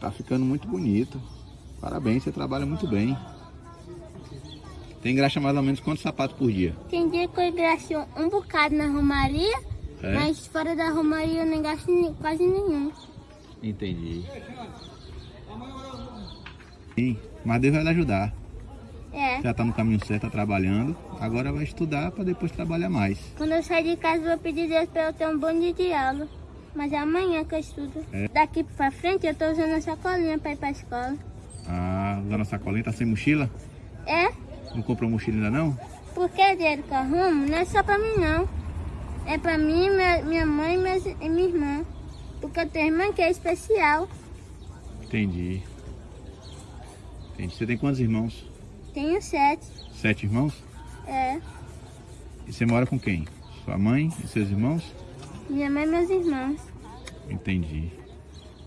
Tá ficando muito bonito. Parabéns, você trabalha muito bem. Tem graxa mais ou menos quantos sapatos por dia? Tem dia que eu engraxo um bocado na romaria, É? mas fora da romaria eu não gasto quase nenhum. Entendi. Sim, mas Deus vai lhe ajudar. É. Já tá no caminho certo, tá trabalhando. Agora vai estudar para depois trabalhar mais. Quando eu sair de casa, eu vou pedir Deus para eu ter um bom dia de aula. Mas é amanhã que eu estudo. É. Daqui pra frente, eu tô usando a sacolinha para ir pra escola. Ah, usando a sacolinha, tá sem mochila? É, Não comprou mochila ainda não? porque o dinheiro que eu arrumo não é só pra mim, não. É pra mim, minha, minha mãe e minhas- e minha irmã. Porque eu tenho irmã que é especial. Entendi. Entendi. Você tem quantos irmãos? Tenho sete. Sete irmãos? É, E você mora com quem? Sua mãe e seus irmãos? Minha mãe e meus irmãos. Entendi.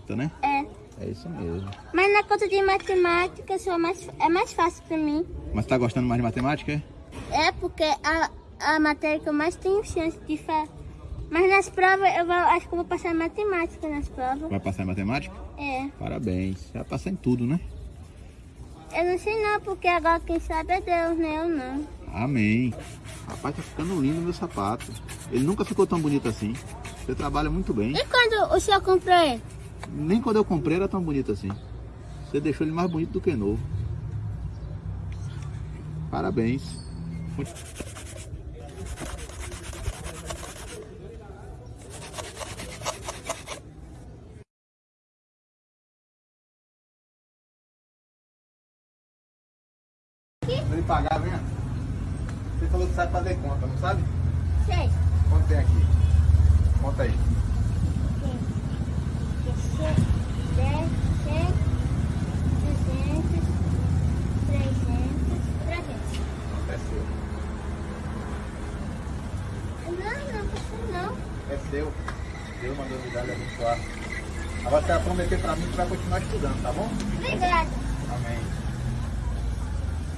Então, né? É. É isso mesmo. Mas na conta de matemática só mais, é mais fácil pra mim. Mas tá gostando mais de matemática, é? É porque a, a matéria que eu mais tenho chance de fazer. Mas nas provas, eu vou, acho que eu vou passar em matemática nas provas. Vai passar em matemática? É. Parabéns. Você vai passar em tudo, né? Eu não sei não, porque agora quem sabe é Deus, né? Eu não. Amém. Rapaz, tá ficando lindo meu sapato. Ele nunca ficou tão bonito assim. Você trabalha muito bem. E quando o senhor comprou ele? Nem quando eu comprei era tão bonito assim. Você deixou ele mais bonito do que novo. Parabéns. Ele pagar, venha. Você falou que sabe fazer conta, não sabe? Sei. Quanto tem aqui? Conta aí. 10, 100, 200, 300, 300. É seu. Não, não, precisa não. É seu. Deus mandou me dar e abençoar. Agora você vai prometer pra mim que vai continuar estudando, tá bom? Obrigada. Amém.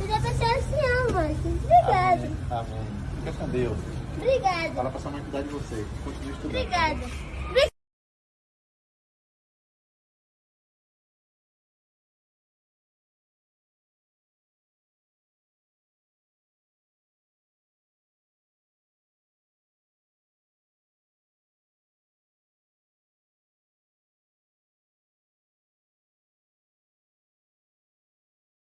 Você já pensou assim, mãe. Obrigada. Amém. Fica com Deus. Obrigada. Fala pra sua mãe cuidar de você. Continue estudando. Obrigada.